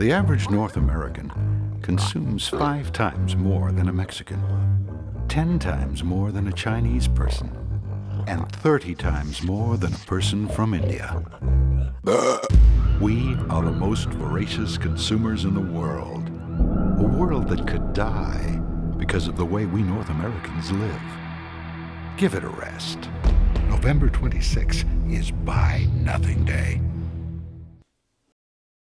The average North American consumes five times more than a Mexican, 10 times more than a Chinese person, and 30 times more than a person from India. We are the most voracious consumers in the world. A world that could die because of the way we North Americans live. Give it a rest. November 26 is Buy Nothing Day.